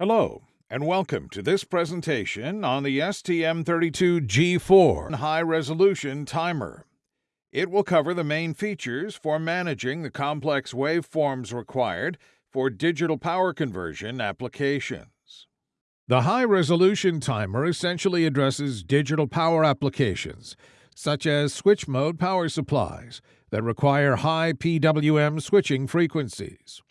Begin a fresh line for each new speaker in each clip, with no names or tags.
Hello, and welcome to this presentation on the STM32G4 High Resolution Timer. It will cover the main features for managing the complex waveforms required for digital power conversion applications. The High Resolution Timer essentially addresses digital power applications, such as switch mode power supplies that require high PWM switching frequencies.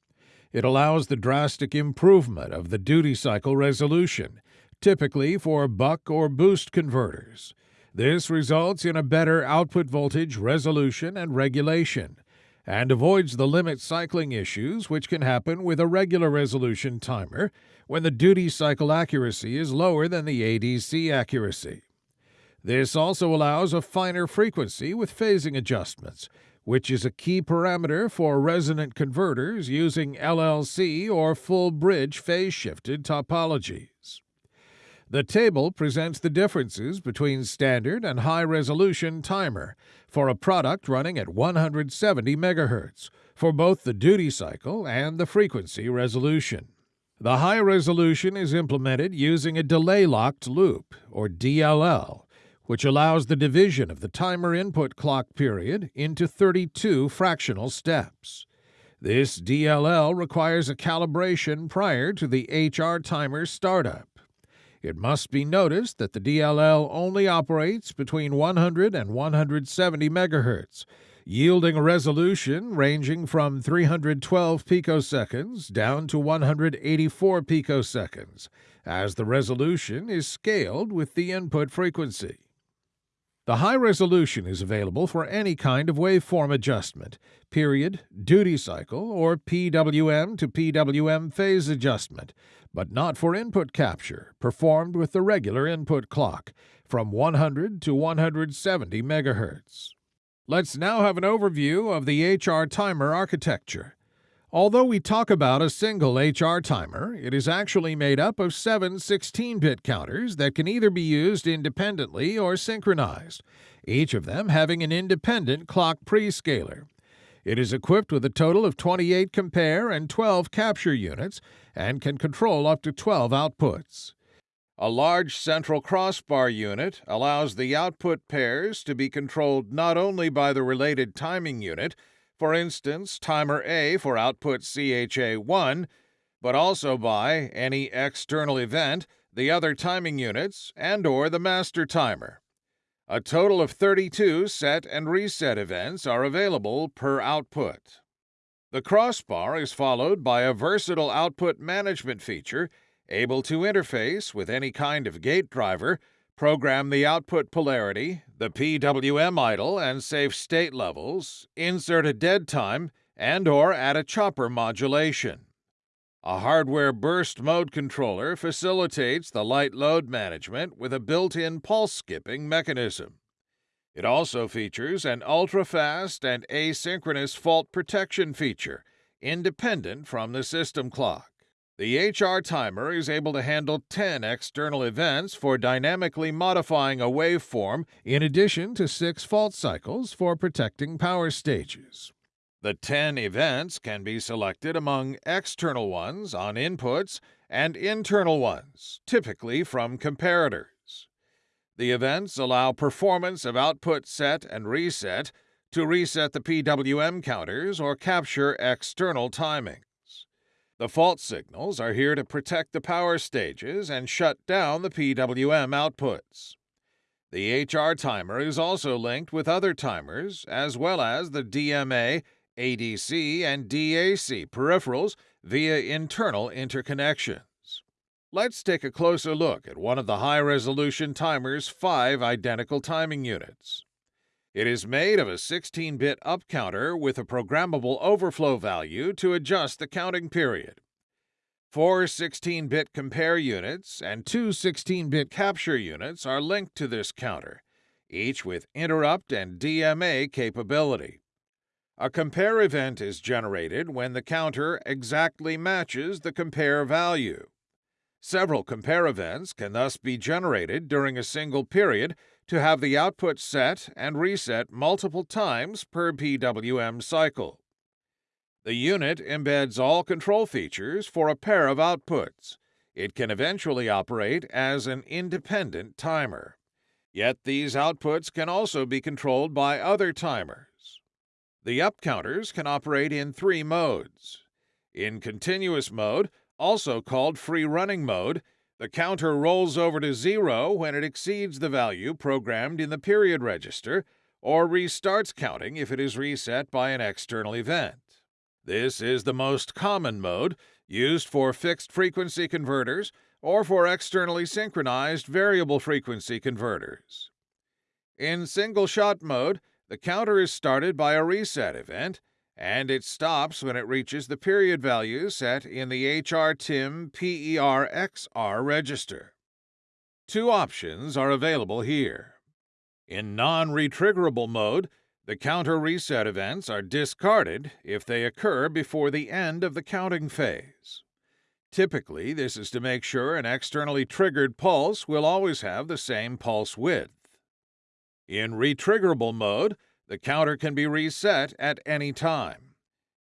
It allows the drastic improvement of the duty cycle resolution, typically for buck or boost converters. This results in a better output voltage resolution and regulation, and avoids the limit cycling issues which can happen with a regular resolution timer when the duty cycle accuracy is lower than the ADC accuracy. This also allows a finer frequency with phasing adjustments, which is a key parameter for resonant converters using LLC or full bridge phase shifted topologies. The table presents the differences between standard and high resolution timer for a product running at 170 MHz for both the duty cycle and the frequency resolution. The high resolution is implemented using a delay locked loop, or DLL, which allows the division of the timer input clock period into 32 fractional steps. This DLL requires a calibration prior to the HR timer startup. It must be noticed that the DLL only operates between 100 and 170 MHz, yielding a resolution ranging from 312 picoseconds down to 184 picoseconds, as the resolution is scaled with the input frequency. The high resolution is available for any kind of waveform adjustment, period, duty cycle, or PWM to PWM phase adjustment, but not for input capture, performed with the regular input clock, from 100 to 170 MHz. Let's now have an overview of the HR timer architecture. Although we talk about a single HR timer, it is actually made up of seven 16 bit counters that can either be used independently or synchronized, each of them having an independent clock prescaler. It is equipped with a total of 28 compare and 12 capture units and can control up to 12 outputs. A large central crossbar unit allows the output pairs to be controlled not only by the related timing unit for instance, timer A for output CHA1, but also by any external event, the other timing units, and or the master timer. A total of 32 set and reset events are available per output. The crossbar is followed by a versatile output management feature able to interface with any kind of gate driver Program the output polarity, the PWM idle and safe state levels, insert a dead time, and or add a chopper modulation. A hardware burst mode controller facilitates the light load management with a built-in pulse skipping mechanism. It also features an ultra-fast and asynchronous fault protection feature, independent from the system clock. The HR timer is able to handle 10 external events for dynamically modifying a waveform in addition to 6 fault cycles for protecting power stages. The 10 events can be selected among external ones on inputs and internal ones, typically from comparators. The events allow performance of output set and reset to reset the PWM counters or capture external timing. The fault signals are here to protect the power stages and shut down the PWM outputs. The HR timer is also linked with other timers, as well as the DMA, ADC, and DAC peripherals via internal interconnections. Let's take a closer look at one of the high resolution timer's five identical timing units. It is made of a 16 bit up counter with a programmable overflow value to adjust the counting period. Four 16 bit compare units and two 16 bit capture units are linked to this counter, each with interrupt and DMA capability. A compare event is generated when the counter exactly matches the compare value. Several compare events can thus be generated during a single period to have the output set and reset multiple times per PWM cycle. The unit embeds all control features for a pair of outputs, it can eventually operate as an independent timer. Yet these outputs can also be controlled by other timers. The up counters can operate in three modes. In continuous mode, also called free running mode, the counter rolls over to zero when it exceeds the value programmed in the period register or restarts counting if it is reset by an external event. This is the most common mode, used for fixed frequency converters or for externally synchronized variable frequency converters. In single shot mode, the counter is started by a reset event and it stops when it reaches the period value set in the HRTIM PERXR register. Two options are available here. In non-retriggerable mode, the counter reset events are discarded if they occur before the end of the counting phase. Typically, this is to make sure an externally triggered pulse will always have the same pulse width. In retriggerable mode, the counter can be reset at any time.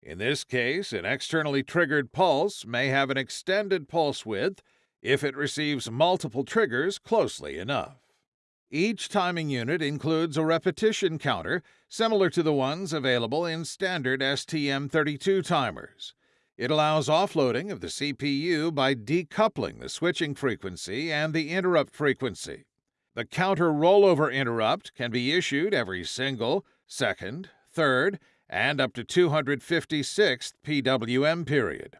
In this case, an externally triggered pulse may have an extended pulse width if it receives multiple triggers closely enough. Each timing unit includes a repetition counter similar to the ones available in standard STM32 timers. It allows offloading of the CPU by decoupling the switching frequency and the interrupt frequency. The counter rollover interrupt can be issued every single, second, third, and up to 256th PWM period.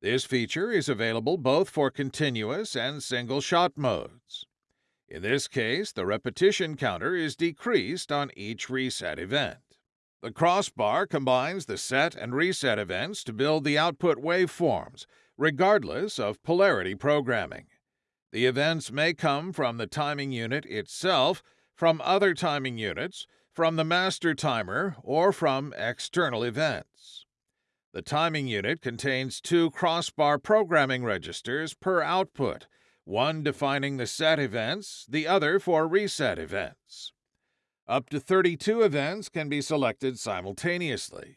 This feature is available both for continuous and single shot modes. In this case, the repetition counter is decreased on each reset event. The crossbar combines the set and reset events to build the output waveforms, regardless of polarity programming. The events may come from the timing unit itself, from other timing units, from the master timer, or from external events. The timing unit contains two crossbar programming registers per output, one defining the set events, the other for reset events. Up to 32 events can be selected simultaneously.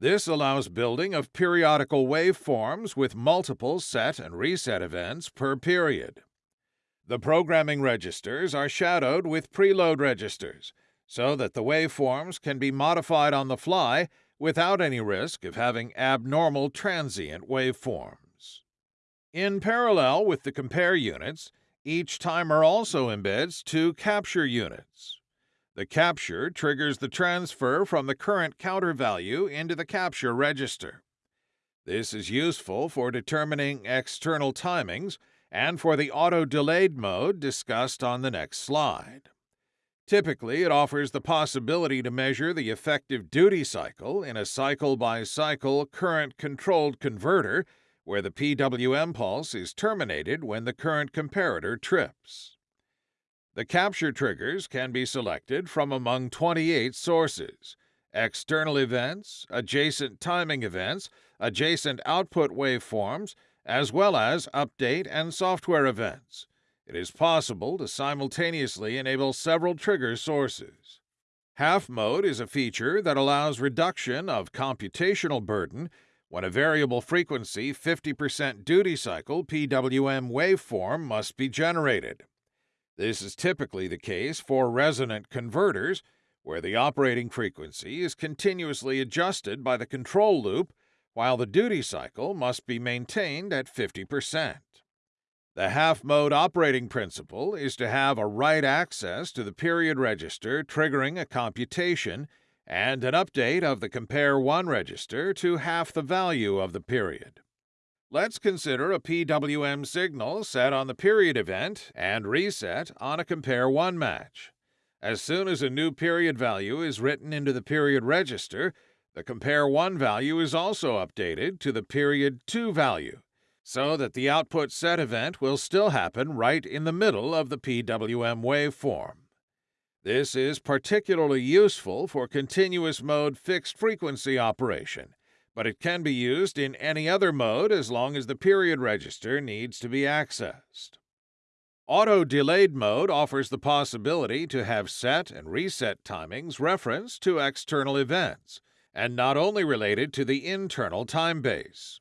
This allows building of periodical waveforms with multiple set and reset events per period. The programming registers are shadowed with preload registers, so that the waveforms can be modified on the fly without any risk of having abnormal transient waveforms. In parallel with the compare units, each timer also embeds two capture units. The capture triggers the transfer from the current counter value into the capture register. This is useful for determining external timings and for the auto-delayed mode discussed on the next slide. Typically, it offers the possibility to measure the effective duty cycle in a cycle by cycle current controlled converter where the PWM pulse is terminated when the current comparator trips. The capture triggers can be selected from among 28 sources external events, adjacent timing events, adjacent output waveforms, as well as update and software events it is possible to simultaneously enable several trigger sources. Half mode is a feature that allows reduction of computational burden when a variable frequency 50% duty cycle PWM waveform must be generated. This is typically the case for resonant converters, where the operating frequency is continuously adjusted by the control loop while the duty cycle must be maintained at 50%. The half mode operating principle is to have a write access to the period register triggering a computation and an update of the compare 1 register to half the value of the period. Let's consider a PWM signal set on the period event and reset on a compare 1 match. As soon as a new period value is written into the period register, the compare 1 value is also updated to the period 2 value so that the output set event will still happen right in the middle of the PWM waveform. This is particularly useful for continuous mode fixed frequency operation, but it can be used in any other mode as long as the period register needs to be accessed. Auto delayed mode offers the possibility to have set and reset timings referenced to external events, and not only related to the internal time base.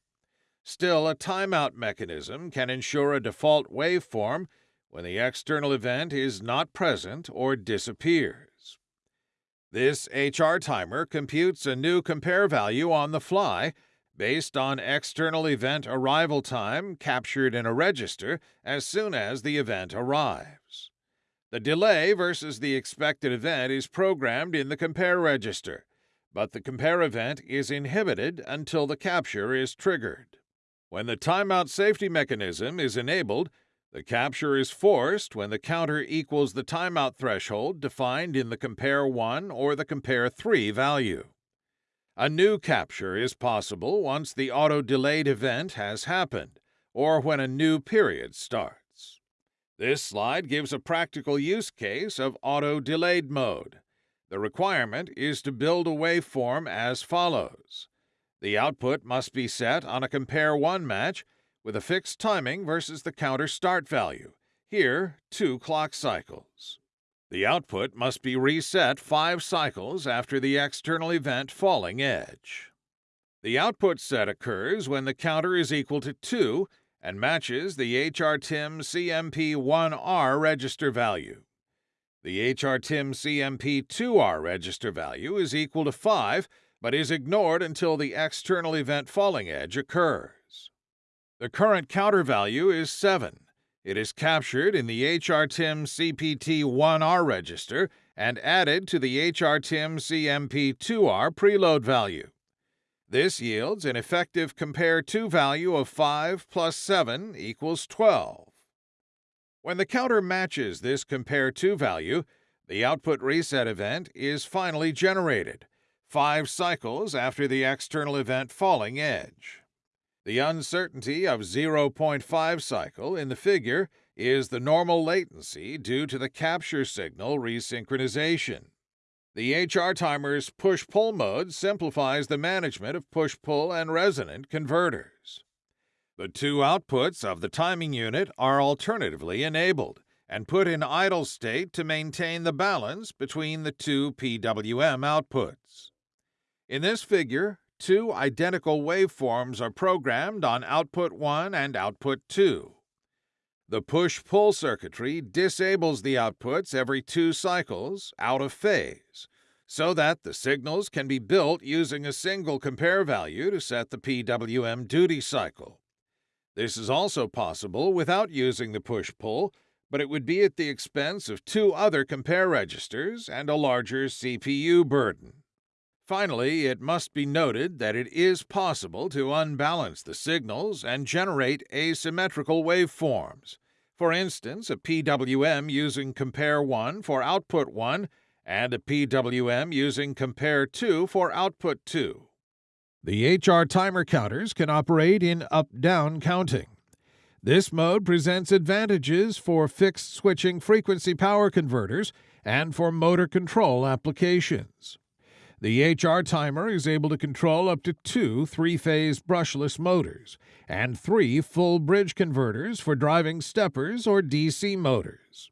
Still, a timeout mechanism can ensure a default waveform when the external event is not present or disappears. This HR timer computes a new compare value on the fly based on external event arrival time captured in a register as soon as the event arrives. The delay versus the expected event is programmed in the compare register, but the compare event is inhibited until the capture is triggered. When the timeout safety mechanism is enabled, the capture is forced when the counter equals the timeout threshold defined in the compare 1 or the compare 3 value. A new capture is possible once the auto-delayed event has happened, or when a new period starts. This slide gives a practical use case of auto-delayed mode. The requirement is to build a waveform as follows. The output must be set on a compare 1 match with a fixed timing versus the counter start value, here two clock cycles. The output must be reset five cycles after the external event falling edge. The output set occurs when the counter is equal to 2 and matches the HRTIM CMP1R register value. The HRTIM CMP2R register value is equal to 5 but is ignored until the external event falling edge occurs. The current counter value is 7. It is captured in the HRTIM CPT1R register and added to the HRTIM CMP2R preload value. This yields an effective compare to value of 5 plus 7 equals 12. When the counter matches this compare to value, the output reset event is finally generated, five cycles after the external event falling edge. The uncertainty of 0.5 cycle in the figure is the normal latency due to the capture signal resynchronization. The HR timer's push pull mode simplifies the management of push pull and resonant converters. The two outputs of the timing unit are alternatively enabled and put in idle state to maintain the balance between the two PWM outputs. In this figure, two identical waveforms are programmed on output 1 and output 2. The push-pull circuitry disables the outputs every two cycles out of phase, so that the signals can be built using a single compare value to set the PWM duty cycle. This is also possible without using the push-pull, but it would be at the expense of two other compare registers and a larger CPU burden. Finally, it must be noted that it is possible to unbalance the signals and generate asymmetrical waveforms. For instance, a PWM using compare 1 for output 1 and a PWM using compare 2 for output 2. The HR timer counters can operate in up-down counting. This mode presents advantages for fixed switching frequency power converters and for motor control applications. The HR timer is able to control up to two three phase brushless motors and three full bridge converters for driving steppers or DC motors.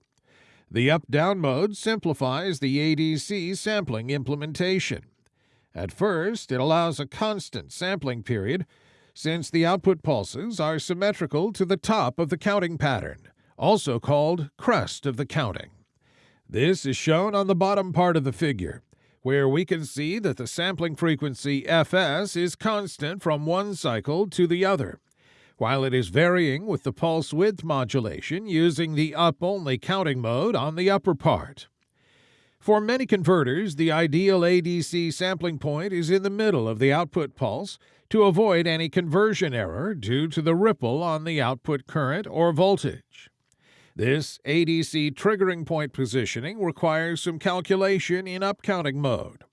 The up down mode simplifies the ADC sampling implementation. At first, it allows a constant sampling period since the output pulses are symmetrical to the top of the counting pattern, also called crest of the counting. This is shown on the bottom part of the figure where we can see that the sampling frequency fs is constant from one cycle to the other, while it is varying with the pulse width modulation using the up-only counting mode on the upper part. For many converters, the ideal ADC sampling point is in the middle of the output pulse to avoid any conversion error due to the ripple on the output current or voltage. This ADC triggering point positioning requires some calculation in upcounting mode.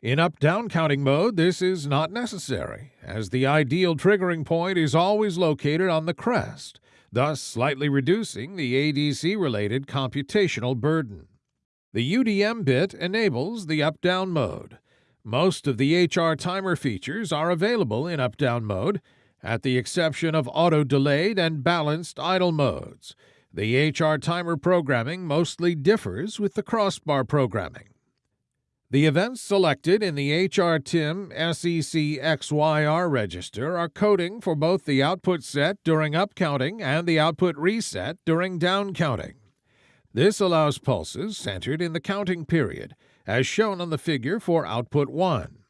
In up-down counting mode, this is not necessary, as the ideal triggering point is always located on the crest, thus slightly reducing the ADC-related computational burden. The UDM bit enables the up-down mode. Most of the HR timer features are available in up-down mode, at the exception of auto-delayed and balanced idle modes, the HR timer programming mostly differs with the crossbar programming. The events selected in the HRTIM SET XYR register are coding for both the output set during upcounting and the output reset during downcounting. This allows pulses centered in the counting period, as shown on the figure for output 1.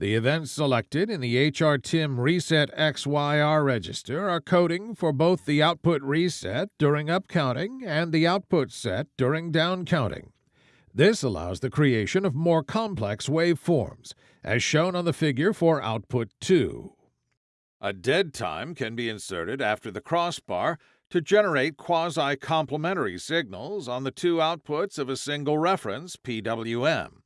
The events selected in the HRTIM Reset XYR register are coding for both the output reset during upcounting and the output set during downcounting. This allows the creation of more complex waveforms, as shown on the figure for output 2. A dead time can be inserted after the crossbar to generate quasi-complementary signals on the two outputs of a single reference PWM.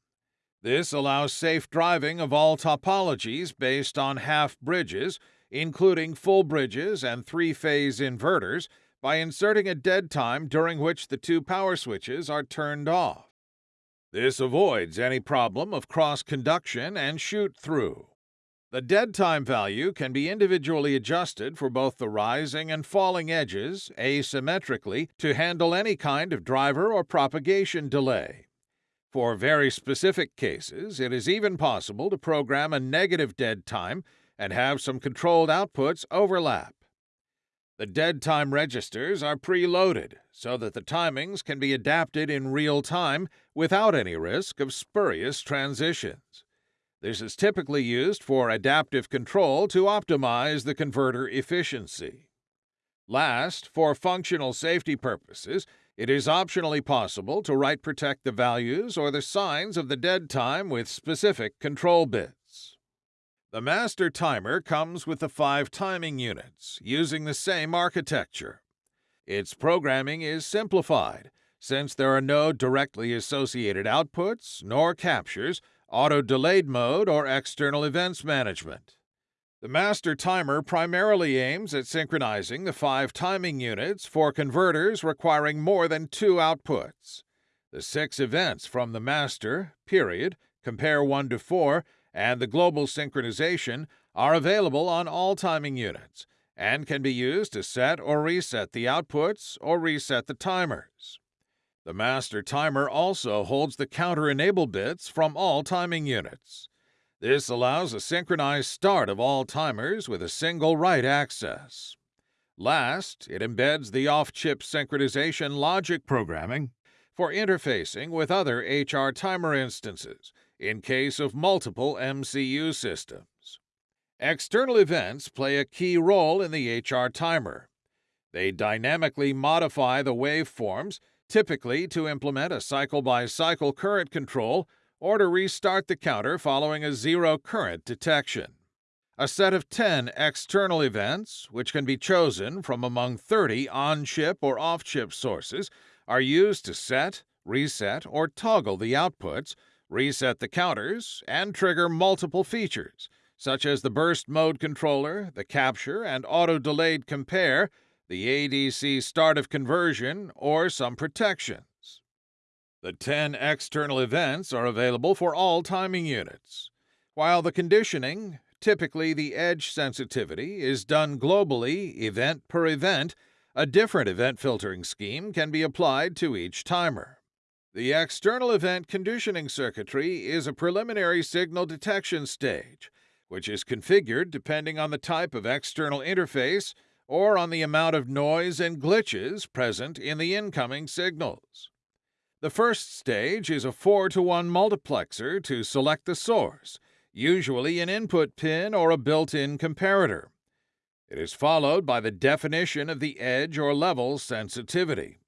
This allows safe driving of all topologies based on half bridges, including full bridges and three-phase inverters, by inserting a dead time during which the two power switches are turned off. This avoids any problem of cross-conduction and shoot-through. The dead time value can be individually adjusted for both the rising and falling edges asymmetrically to handle any kind of driver or propagation delay. For very specific cases, it is even possible to program a negative dead time and have some controlled outputs overlap. The dead time registers are preloaded so that the timings can be adapted in real time without any risk of spurious transitions. This is typically used for adaptive control to optimize the converter efficiency. Last, for functional safety purposes, it is optionally possible to write protect the values or the signs of the dead time with specific control bits. The master timer comes with the five timing units, using the same architecture. Its programming is simplified, since there are no directly associated outputs nor captures auto-delayed mode, or external events management. The master timer primarily aims at synchronizing the five timing units for converters requiring more than two outputs. The six events from the master, period, compare 1 to 4, and the global synchronization are available on all timing units and can be used to set or reset the outputs or reset the timers. The master timer also holds the counter enable bits from all timing units. This allows a synchronized start of all timers with a single write access. Last, it embeds the off-chip synchronization logic programming for interfacing with other HR timer instances in case of multiple MCU systems. External events play a key role in the HR timer. They dynamically modify the waveforms typically to implement a cycle-by-cycle current control or to restart the counter following a zero current detection. A set of 10 external events, which can be chosen from among 30 on-chip or off-chip sources, are used to set, reset, or toggle the outputs, reset the counters, and trigger multiple features, such as the burst mode controller, the capture and auto-delayed compare, the ADC start of conversion, or some protections. The 10 external events are available for all timing units, while the conditioning, typically the edge sensitivity, is done globally, event per event, a different event filtering scheme can be applied to each timer. The external event conditioning circuitry is a preliminary signal detection stage, which is configured depending on the type of external interface or on the amount of noise and glitches present in the incoming signals. The first stage is a 4 to 1 multiplexer to select the source, usually an input pin or a built-in comparator. It is followed by the definition of the edge or level sensitivity.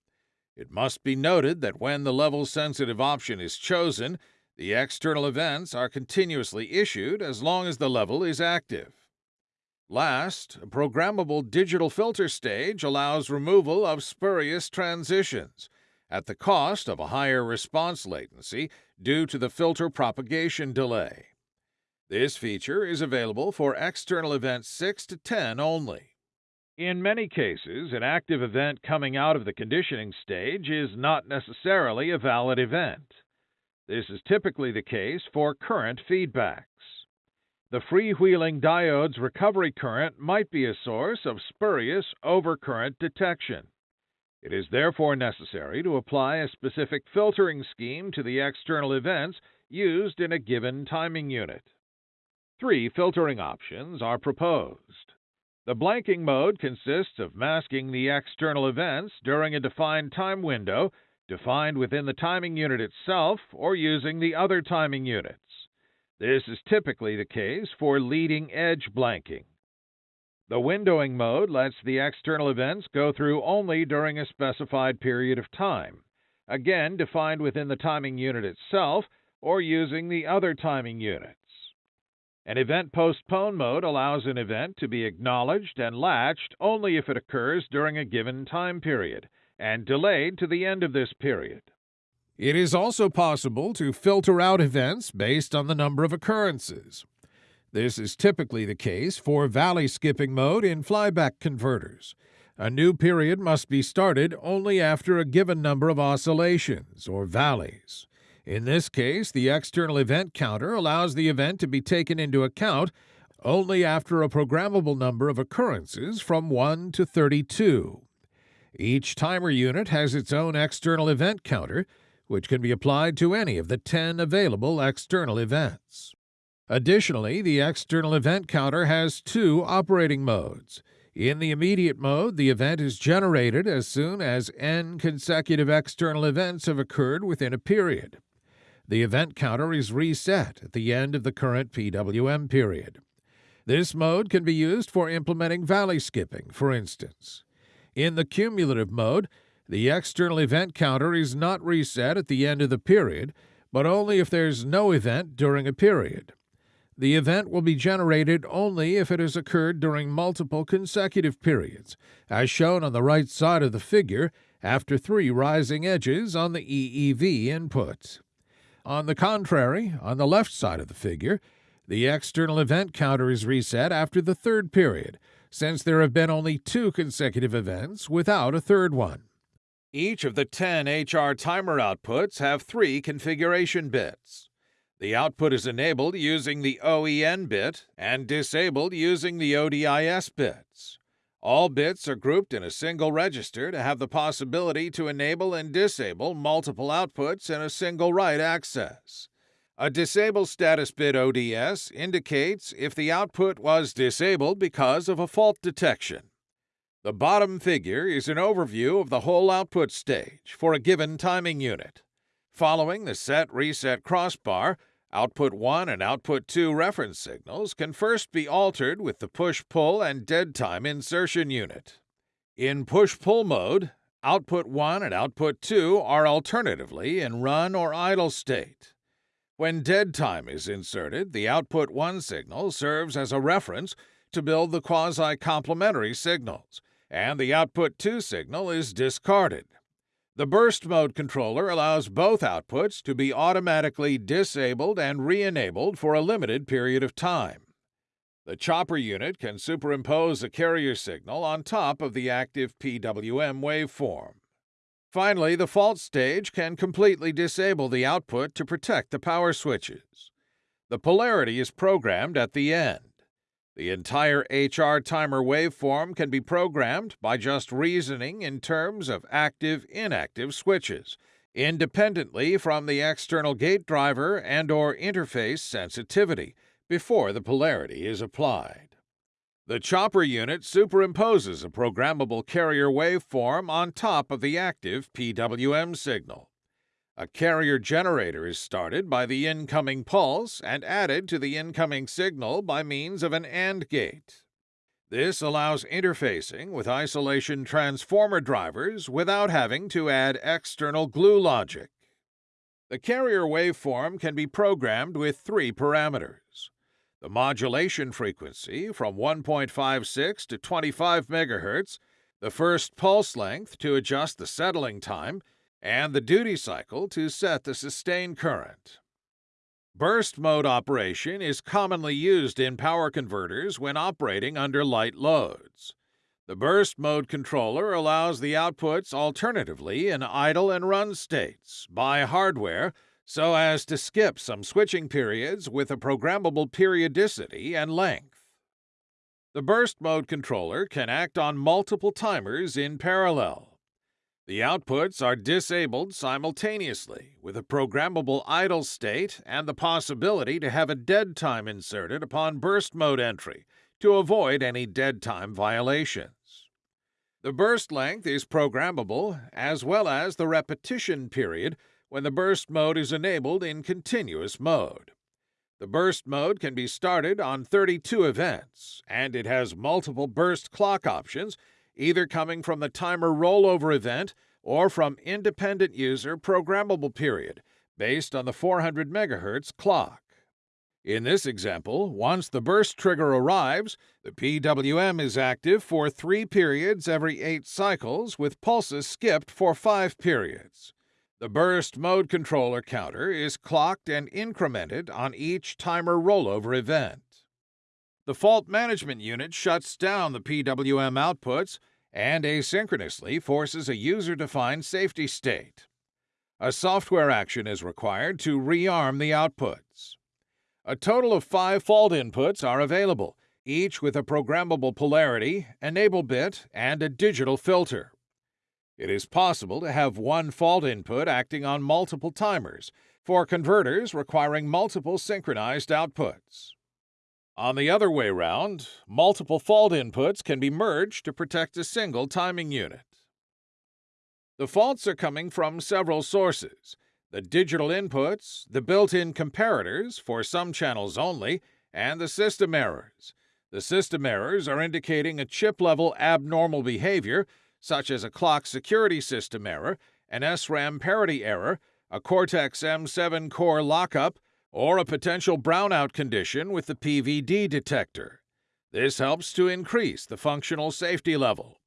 It must be noted that when the level sensitive option is chosen, the external events are continuously issued as long as the level is active. Last, a programmable digital filter stage allows removal of spurious transitions at the cost of a higher response latency due to the filter propagation delay. This feature is available for external events 6 to 10 only. In many cases, an active event coming out of the conditioning stage is not necessarily a valid event. This is typically the case for current feedbacks. The freewheeling diode's recovery current might be a source of spurious overcurrent detection. It is therefore necessary to apply a specific filtering scheme to the external events used in a given timing unit. Three filtering options are proposed. The blanking mode consists of masking the external events during a defined time window defined within the timing unit itself or using the other timing units. This is typically the case for leading edge blanking. The windowing mode lets the external events go through only during a specified period of time, again defined within the timing unit itself or using the other timing units. An event postpone mode allows an event to be acknowledged and latched only if it occurs during a given time period and delayed to the end of this period. It is also possible to filter out events based on the number of occurrences. This is typically the case for valley skipping mode in flyback converters. A new period must be started only after a given number of oscillations, or valleys. In this case, the external event counter allows the event to be taken into account only after a programmable number of occurrences from 1 to 32. Each timer unit has its own external event counter, which can be applied to any of the 10 available external events. Additionally, the external event counter has two operating modes. In the immediate mode, the event is generated as soon as n consecutive external events have occurred within a period the event counter is reset at the end of the current PWM period. This mode can be used for implementing valley skipping, for instance. In the cumulative mode, the external event counter is not reset at the end of the period, but only if there's no event during a period. The event will be generated only if it has occurred during multiple consecutive periods, as shown on the right side of the figure after three rising edges on the EEV input. On the contrary, on the left side of the figure, the external event counter is reset after the third period, since there have been only two consecutive events without a third one. Each of the 10 HR timer outputs have three configuration bits. The output is enabled using the OEN bit and disabled using the ODIS bits. All bits are grouped in a single register to have the possibility to enable and disable multiple outputs in a single write access. A disable status bit ODS indicates if the output was disabled because of a fault detection. The bottom figure is an overview of the whole output stage for a given timing unit. Following the set reset crossbar, Output 1 and Output 2 reference signals can first be altered with the push-pull and dead time insertion unit. In push-pull mode, Output 1 and Output 2 are alternatively in run or idle state. When dead time is inserted, the Output 1 signal serves as a reference to build the quasi-complementary signals, and the Output 2 signal is discarded. The burst mode controller allows both outputs to be automatically disabled and re-enabled for a limited period of time. The chopper unit can superimpose a carrier signal on top of the active PWM waveform. Finally, the fault stage can completely disable the output to protect the power switches. The polarity is programmed at the end. The entire HR timer waveform can be programmed by just reasoning in terms of active-inactive switches, independently from the external gate driver and or interface sensitivity, before the polarity is applied. The chopper unit superimposes a programmable carrier waveform on top of the active PWM signal. A carrier generator is started by the incoming pulse and added to the incoming signal by means of an AND gate. This allows interfacing with isolation transformer drivers without having to add external glue logic. The carrier waveform can be programmed with three parameters. The modulation frequency from 1.56 to 25 MHz, the first pulse length to adjust the settling time, and the duty cycle to set the sustained current. Burst mode operation is commonly used in power converters when operating under light loads. The burst mode controller allows the outputs alternatively in idle and run states by hardware so as to skip some switching periods with a programmable periodicity and length. The burst mode controller can act on multiple timers in parallel. The outputs are disabled simultaneously with a programmable idle state and the possibility to have a dead time inserted upon burst mode entry to avoid any dead time violations. The burst length is programmable as well as the repetition period when the burst mode is enabled in continuous mode. The burst mode can be started on 32 events, and it has multiple burst clock options, either coming from the timer rollover event or from independent user programmable period, based on the 400 MHz clock. In this example, once the burst trigger arrives, the PWM is active for three periods every eight cycles, with pulses skipped for five periods. The burst mode controller counter is clocked and incremented on each timer rollover event. The fault management unit shuts down the PWM outputs and asynchronously forces a user-defined safety state. A software action is required to rearm the outputs. A total of five fault inputs are available, each with a programmable polarity, enable bit, and a digital filter. It is possible to have one fault input acting on multiple timers, for converters requiring multiple synchronized outputs. On the other way round, multiple fault inputs can be merged to protect a single timing unit. The faults are coming from several sources the digital inputs, the built in comparators for some channels only, and the system errors. The system errors are indicating a chip level abnormal behavior such as a clock security system error, an SRAM parity error, a Cortex M7 core lockup, or a potential brownout condition with the PVD detector. This helps to increase the functional safety level.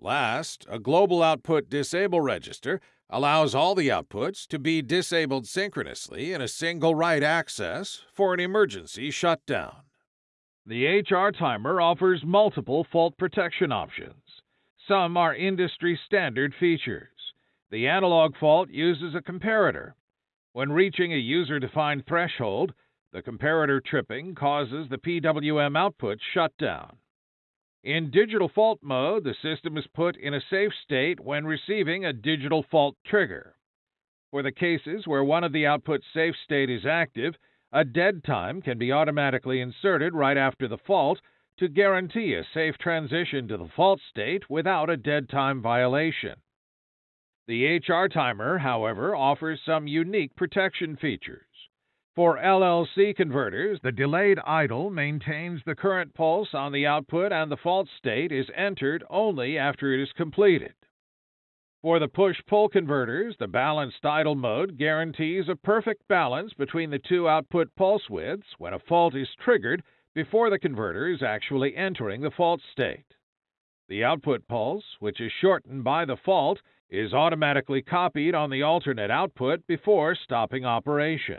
Last, a global output disable register allows all the outputs to be disabled synchronously in a single write access for an emergency shutdown. The HR timer offers multiple fault protection options. Some are industry standard features. The analog fault uses a comparator. When reaching a user defined threshold, the comparator tripping causes the PWM output shutdown. In digital fault mode, the system is put in a safe state when receiving a digital fault trigger. For the cases where one of the output safe state is active, a dead time can be automatically inserted right after the fault to guarantee a safe transition to the fault state without a dead time violation. The HR timer, however, offers some unique protection features. For LLC converters, the delayed idle maintains the current pulse on the output and the fault state is entered only after it is completed. For the push pull converters, the balanced idle mode guarantees a perfect balance between the two output pulse widths when a fault is triggered before the converter is actually entering the fault state. The output pulse, which is shortened by the fault, is automatically copied on the alternate output before stopping operation.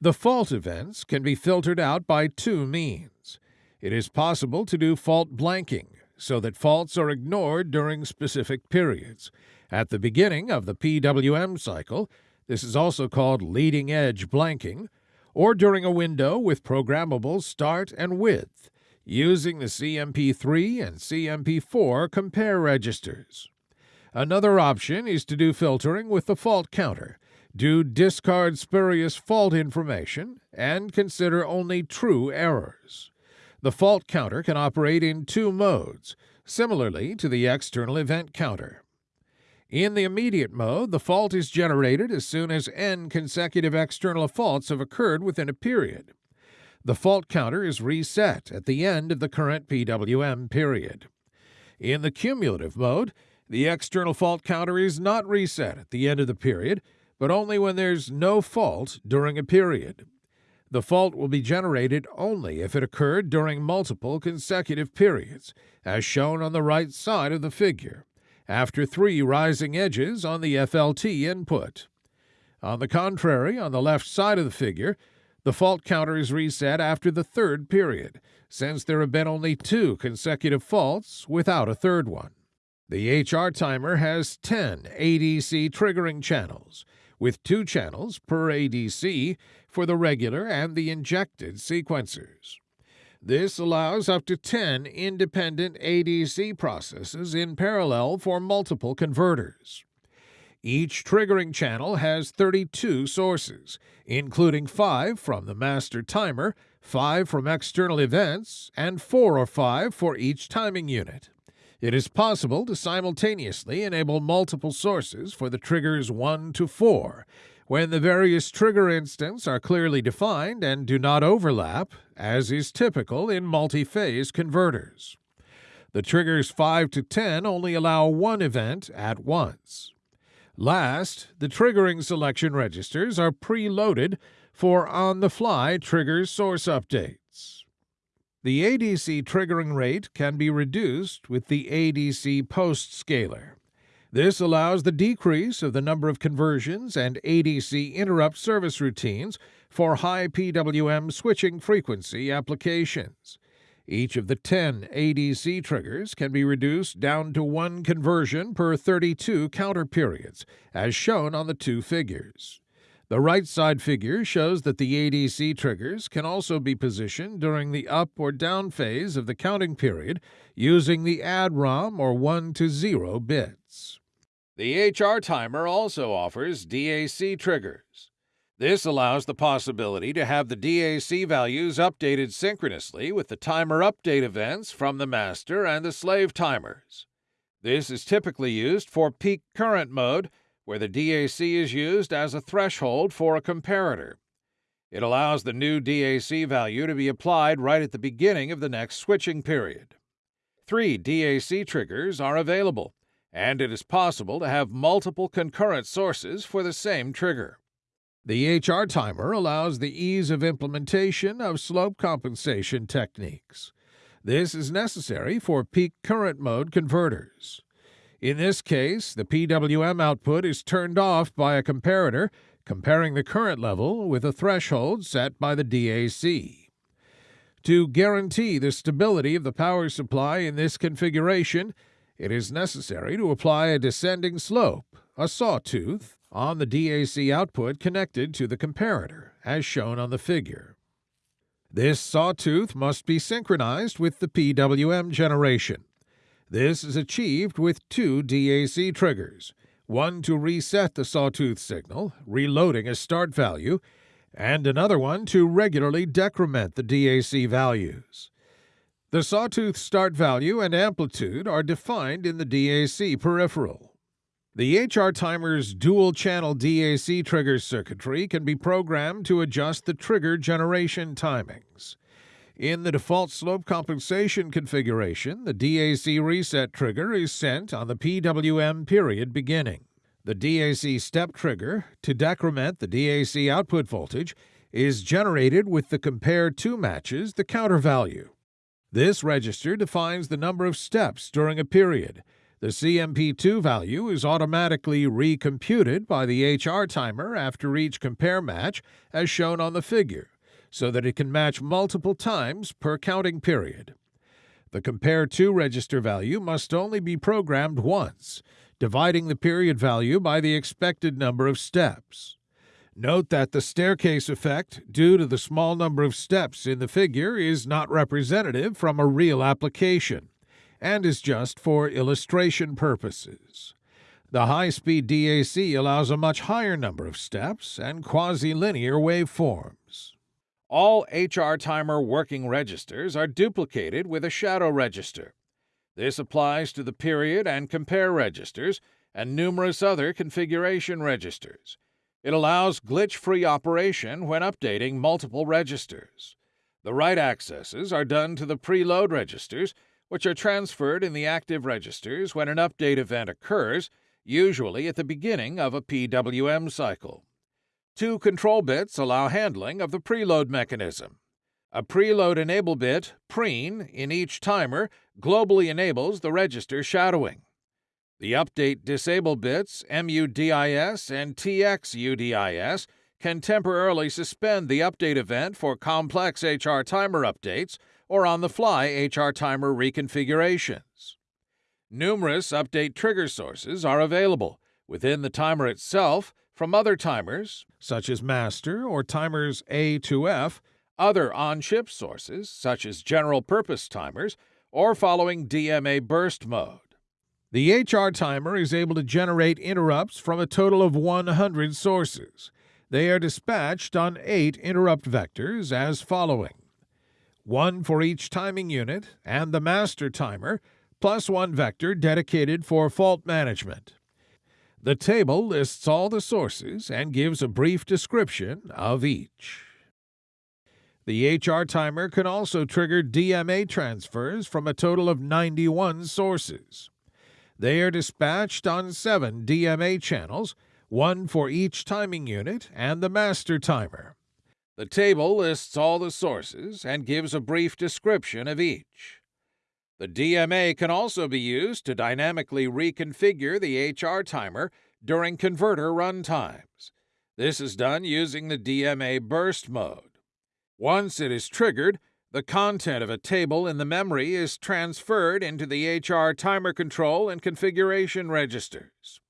The fault events can be filtered out by two means. It is possible to do fault blanking, so that faults are ignored during specific periods. At the beginning of the PWM cycle, this is also called leading edge blanking, or during a window with programmable start and width using the CMP3 and CMP4 compare registers. Another option is to do filtering with the fault counter, do discard spurious fault information, and consider only true errors. The fault counter can operate in two modes, similarly to the external event counter. In the immediate mode, the fault is generated as soon as n consecutive external faults have occurred within a period. The fault counter is reset at the end of the current PWM period. In the cumulative mode, the external fault counter is not reset at the end of the period, but only when there's no fault during a period. The fault will be generated only if it occurred during multiple consecutive periods, as shown on the right side of the figure after three rising edges on the FLT input. On the contrary, on the left side of the figure, the fault counter is reset after the third period, since there have been only two consecutive faults without a third one. The HR timer has 10 ADC triggering channels, with two channels per ADC for the regular and the injected sequencers. This allows up to 10 independent ADC processes in parallel for multiple converters. Each triggering channel has 32 sources, including 5 from the master timer, 5 from external events, and 4 or 5 for each timing unit. It is possible to simultaneously enable multiple sources for the triggers 1 to 4 when the various trigger instants are clearly defined and do not overlap, as is typical in multi-phase converters. The triggers 5 to 10 only allow one event at once. Last, the triggering selection registers are preloaded for on-the-fly trigger source updates. The ADC triggering rate can be reduced with the ADC post scaler. This allows the decrease of the number of conversions and ADC interrupt service routines for high PWM switching frequency applications. Each of the 10 ADC triggers can be reduced down to one conversion per 32 counter periods, as shown on the two figures. The right side figure shows that the ADC triggers can also be positioned during the up or down phase of the counting period using the ADROM or 1 to 0 bits. The HR timer also offers DAC triggers. This allows the possibility to have the DAC values updated synchronously with the timer update events from the master and the slave timers. This is typically used for peak current mode, where the DAC is used as a threshold for a comparator. It allows the new DAC value to be applied right at the beginning of the next switching period. Three DAC triggers are available, and it is possible to have multiple concurrent sources for the same trigger. The HR timer allows the ease of implementation of slope compensation techniques. This is necessary for peak current mode converters. In this case, the PWM output is turned off by a comparator comparing the current level with a threshold set by the DAC. To guarantee the stability of the power supply in this configuration, it is necessary to apply a descending slope, a sawtooth, on the DAC output connected to the comparator, as shown on the figure. This sawtooth must be synchronized with the PWM generation. This is achieved with two DAC triggers, one to reset the sawtooth signal, reloading a start value, and another one to regularly decrement the DAC values. The sawtooth start value and amplitude are defined in the DAC peripheral. The HR timer's dual channel DAC trigger circuitry can be programmed to adjust the trigger generation timings. In the default slope compensation configuration, the DAC reset trigger is sent on the PWM period beginning. The DAC step trigger, to decrement the DAC output voltage, is generated with the compare 2 matches the counter value. This register defines the number of steps during a period the CMP2 value is automatically recomputed by the HR timer after each compare match, as shown on the figure, so that it can match multiple times per counting period. The compare 2 register value must only be programmed once, dividing the period value by the expected number of steps. Note that the staircase effect, due to the small number of steps in the figure, is not representative from a real application and is just for illustration purposes. The high-speed DAC allows a much higher number of steps and quasi-linear waveforms. All HR timer working registers are duplicated with a shadow register. This applies to the period and compare registers and numerous other configuration registers. It allows glitch-free operation when updating multiple registers. The write accesses are done to the preload registers which are transferred in the active registers when an update event occurs, usually at the beginning of a PWM cycle. Two control bits allow handling of the preload mechanism. A preload enable bit, preen, in each timer globally enables the register shadowing. The update disable bits, MUDIS and TXUDIS, can temporarily suspend the update event for complex HR timer updates or on the fly HR timer reconfigurations. Numerous update trigger sources are available within the timer itself from other timers, such as master or timers A to F, other on chip sources, such as general purpose timers, or following DMA burst mode. The HR timer is able to generate interrupts from a total of 100 sources. They are dispatched on eight interrupt vectors as following one for each timing unit and the master timer, plus one vector dedicated for fault management. The table lists all the sources and gives a brief description of each. The HR timer can also trigger DMA transfers from a total of 91 sources. They are dispatched on seven DMA channels one for each timing unit and the master timer. The table lists all the sources and gives a brief description of each. The DMA can also be used to dynamically reconfigure the HR timer during converter runtimes. This is done using the DMA burst mode. Once it is triggered, the content of a table in the memory is transferred into the HR timer control and configuration registers.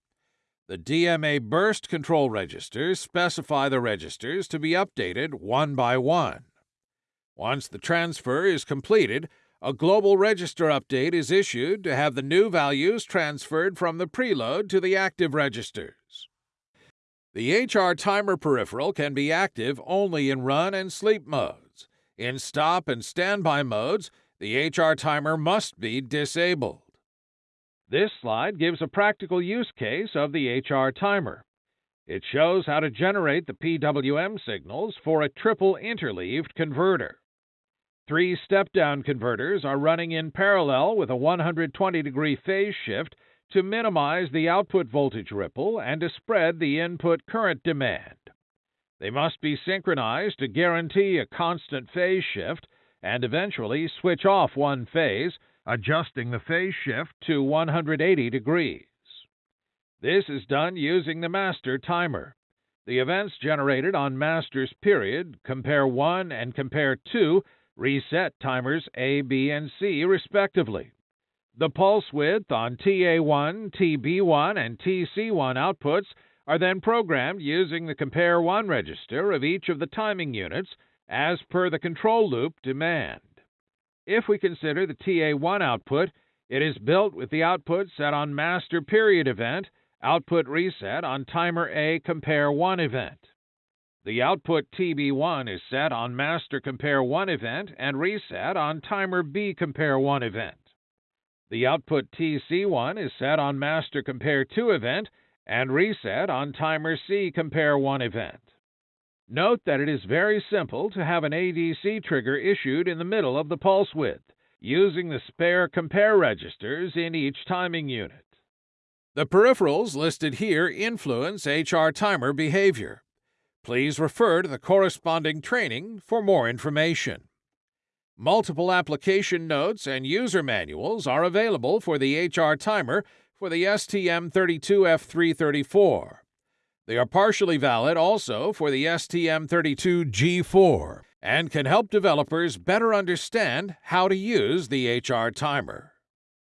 The DMA burst control registers specify the registers to be updated one by one. Once the transfer is completed, a global register update is issued to have the new values transferred from the preload to the active registers. The HR timer peripheral can be active only in run and sleep modes. In stop and standby modes, the HR timer must be disabled. This slide gives a practical use case of the HR timer. It shows how to generate the PWM signals for a triple interleaved converter. Three step-down converters are running in parallel with a 120 degree phase shift to minimize the output voltage ripple and to spread the input current demand. They must be synchronized to guarantee a constant phase shift and eventually switch off one phase adjusting the phase shift to 180 degrees. This is done using the master timer. The events generated on master's period, compare 1 and compare 2, reset timers A, B, and C respectively. The pulse width on TA1, TB1, and TC1 outputs are then programmed using the compare 1 register of each of the timing units as per the control loop demand. If we consider the TA1 output, it is built with the output set on master period event, output reset on timer A compare 1 event. The output TB1 is set on master compare 1 event and reset on timer B compare 1 event. The output TC1 is set on master compare 2 event and reset on timer C compare 1 event. Note that it is very simple to have an ADC trigger issued in the middle of the pulse width, using the spare compare registers in each timing unit. The peripherals listed here influence HR timer behavior. Please refer to the corresponding training for more information. Multiple application notes and user manuals are available for the HR timer for the STM32F334. They are partially valid also for the STM32G4 and can help developers better understand how to use the HR timer.